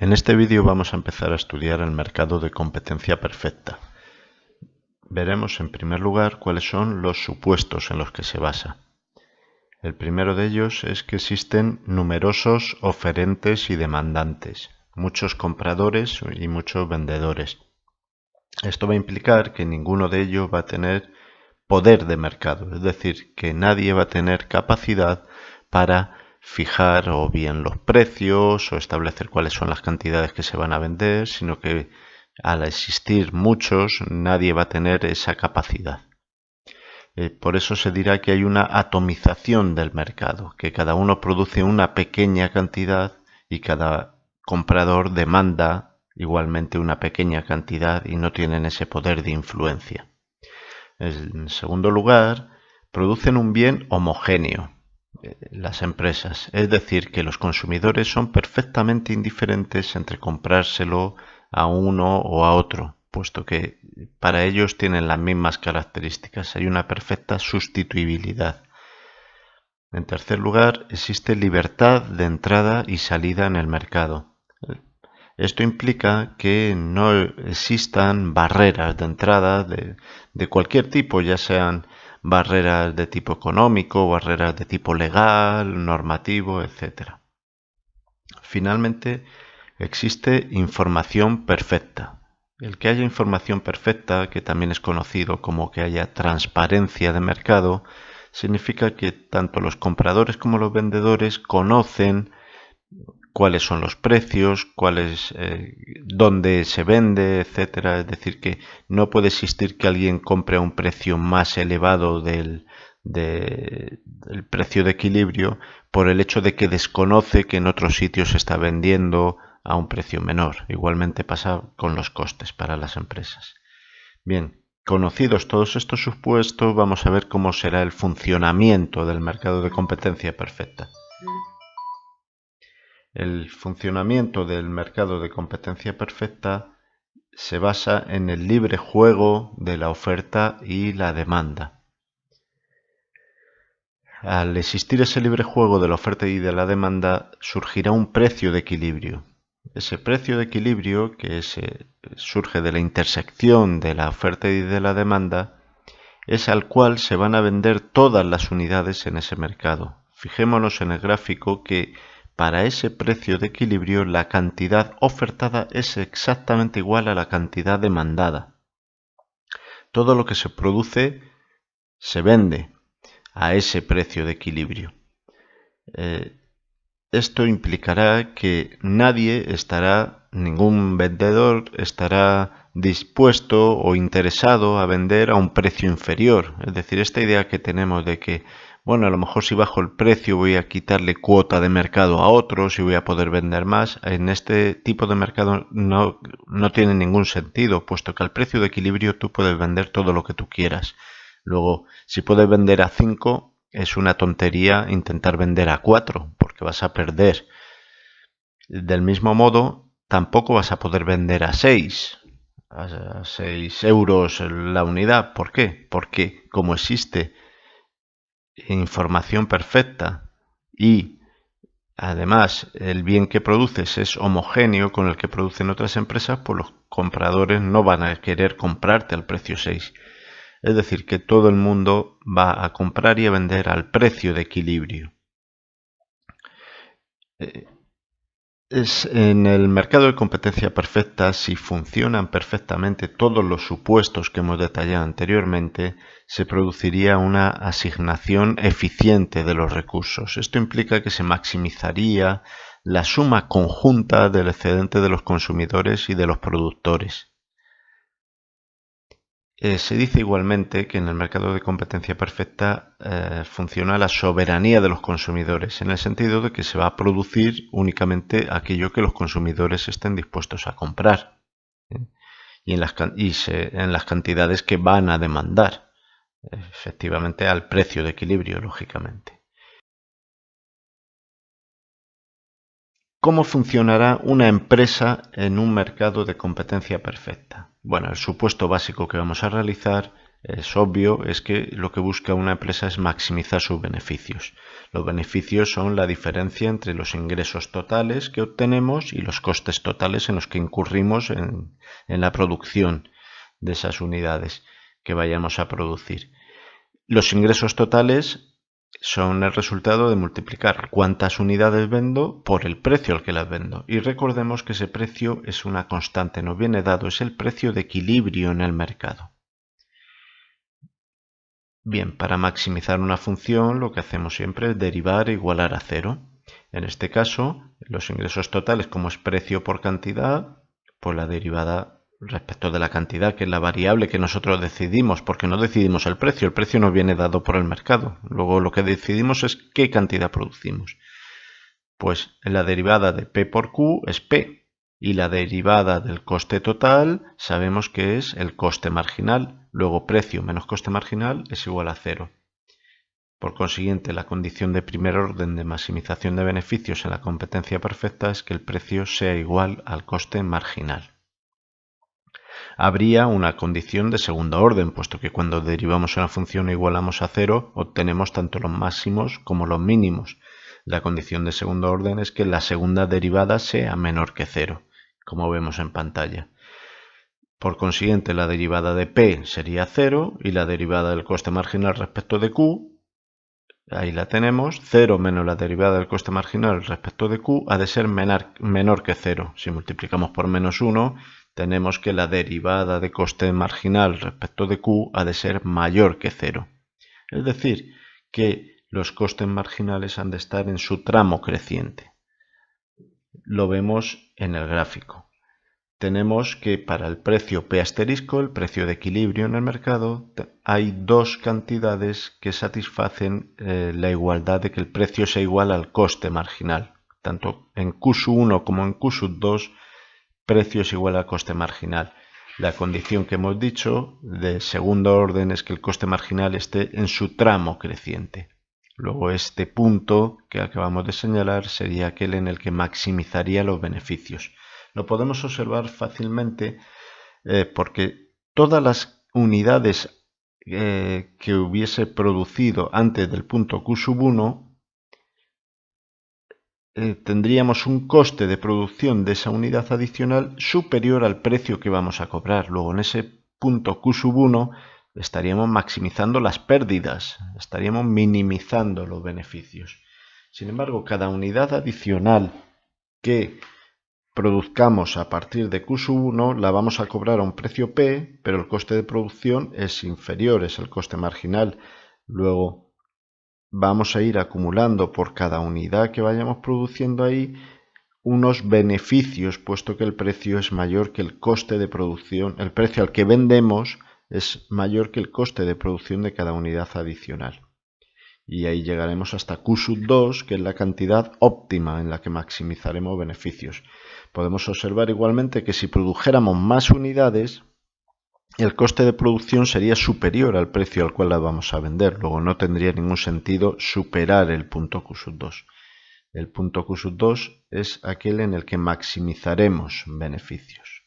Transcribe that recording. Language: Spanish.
En este vídeo vamos a empezar a estudiar el mercado de competencia perfecta. Veremos en primer lugar cuáles son los supuestos en los que se basa. El primero de ellos es que existen numerosos oferentes y demandantes, muchos compradores y muchos vendedores. Esto va a implicar que ninguno de ellos va a tener poder de mercado, es decir, que nadie va a tener capacidad para fijar o bien los precios o establecer cuáles son las cantidades que se van a vender, sino que al existir muchos nadie va a tener esa capacidad. Eh, por eso se dirá que hay una atomización del mercado, que cada uno produce una pequeña cantidad y cada comprador demanda igualmente una pequeña cantidad y no tienen ese poder de influencia. En segundo lugar, producen un bien homogéneo, las empresas. Es decir, que los consumidores son perfectamente indiferentes entre comprárselo a uno o a otro, puesto que para ellos tienen las mismas características. Hay una perfecta sustituibilidad. En tercer lugar, existe libertad de entrada y salida en el mercado. Esto implica que no existan barreras de entrada de, de cualquier tipo, ya sean barreras de tipo económico, barreras de tipo legal, normativo, etc. Finalmente, existe información perfecta. El que haya información perfecta, que también es conocido como que haya transparencia de mercado, significa que tanto los compradores como los vendedores conocen cuáles son los precios, cuáles, eh, dónde se vende, etcétera. Es decir, que no puede existir que alguien compre a un precio más elevado del, del precio de equilibrio por el hecho de que desconoce que en otros sitios se está vendiendo a un precio menor. Igualmente pasa con los costes para las empresas. Bien, conocidos todos estos supuestos, vamos a ver cómo será el funcionamiento del mercado de competencia perfecta. El funcionamiento del mercado de competencia perfecta se basa en el libre juego de la oferta y la demanda. Al existir ese libre juego de la oferta y de la demanda, surgirá un precio de equilibrio. Ese precio de equilibrio, que surge de la intersección de la oferta y de la demanda, es al cual se van a vender todas las unidades en ese mercado. Fijémonos en el gráfico que para ese precio de equilibrio la cantidad ofertada es exactamente igual a la cantidad demandada. Todo lo que se produce se vende a ese precio de equilibrio. Eh, esto implicará que nadie estará, ningún vendedor estará dispuesto o interesado a vender a un precio inferior. Es decir, esta idea que tenemos de que bueno, a lo mejor si bajo el precio voy a quitarle cuota de mercado a otros y voy a poder vender más. En este tipo de mercado no, no tiene ningún sentido, puesto que al precio de equilibrio tú puedes vender todo lo que tú quieras. Luego, si puedes vender a 5, es una tontería intentar vender a 4, porque vas a perder. Del mismo modo, tampoco vas a poder vender a 6, a 6 euros la unidad. ¿Por qué? Porque como existe información perfecta y además el bien que produces es homogéneo con el que producen otras empresas, pues los compradores no van a querer comprarte al precio 6. Es decir, que todo el mundo va a comprar y a vender al precio de equilibrio. Eh, en el mercado de competencia perfecta, si funcionan perfectamente todos los supuestos que hemos detallado anteriormente, se produciría una asignación eficiente de los recursos. Esto implica que se maximizaría la suma conjunta del excedente de los consumidores y de los productores. Eh, se dice igualmente que en el mercado de competencia perfecta eh, funciona la soberanía de los consumidores, en el sentido de que se va a producir únicamente aquello que los consumidores estén dispuestos a comprar ¿eh? y, en las, en las cantidades que van a demandar, efectivamente al precio de equilibrio, lógicamente. ¿Cómo funcionará una empresa en un mercado de competencia perfecta? Bueno, el supuesto básico que vamos a realizar es obvio, es que lo que busca una empresa es maximizar sus beneficios. Los beneficios son la diferencia entre los ingresos totales que obtenemos y los costes totales en los que incurrimos en, en la producción de esas unidades que vayamos a producir. Los ingresos totales son el resultado de multiplicar cuántas unidades vendo por el precio al que las vendo. Y recordemos que ese precio es una constante, nos viene dado, es el precio de equilibrio en el mercado. Bien, para maximizar una función lo que hacemos siempre es derivar e igualar a cero. En este caso, los ingresos totales como es precio por cantidad, pues la derivada respecto de la cantidad, que es la variable que nosotros decidimos, porque no decidimos el precio, el precio nos viene dado por el mercado. Luego lo que decidimos es qué cantidad producimos. Pues la derivada de P por Q es P y la derivada del coste total sabemos que es el coste marginal. Luego precio menos coste marginal es igual a cero. Por consiguiente, la condición de primer orden de maximización de beneficios en la competencia perfecta es que el precio sea igual al coste marginal habría una condición de segunda orden, puesto que cuando derivamos una función e igualamos a cero, obtenemos tanto los máximos como los mínimos. La condición de segundo orden es que la segunda derivada sea menor que cero, como vemos en pantalla. Por consiguiente, la derivada de p sería cero y la derivada del coste marginal respecto de q, ahí la tenemos, 0 menos la derivada del coste marginal respecto de q ha de ser menor, menor que 0. Si multiplicamos por menos 1, tenemos que la derivada de coste marginal respecto de Q ha de ser mayor que cero. Es decir, que los costes marginales han de estar en su tramo creciente. Lo vemos en el gráfico. Tenemos que para el precio P asterisco, el precio de equilibrio en el mercado, hay dos cantidades que satisfacen eh, la igualdad de que el precio sea igual al coste marginal. Tanto en Q1 como en Q2 precio es igual al coste marginal. La condición que hemos dicho de segundo orden es que el coste marginal esté en su tramo creciente. Luego este punto que acabamos de señalar sería aquel en el que maximizaría los beneficios. Lo podemos observar fácilmente eh, porque todas las unidades eh, que hubiese producido antes del punto Q1 eh, tendríamos un coste de producción de esa unidad adicional superior al precio que vamos a cobrar. Luego en ese punto Q1 estaríamos maximizando las pérdidas, estaríamos minimizando los beneficios. Sin embargo, cada unidad adicional que produzcamos a partir de Q1 la vamos a cobrar a un precio P, pero el coste de producción es inferior, es el coste marginal. Luego vamos a ir acumulando por cada unidad que vayamos produciendo ahí unos beneficios, puesto que el precio es mayor que el coste de producción, el precio al que vendemos es mayor que el coste de producción de cada unidad adicional. Y ahí llegaremos hasta Q 2, que es la cantidad óptima en la que maximizaremos beneficios. Podemos observar igualmente que si produjéramos más unidades, el coste de producción sería superior al precio al cual la vamos a vender. Luego no tendría ningún sentido superar el punto Q2. El punto Q2 es aquel en el que maximizaremos beneficios.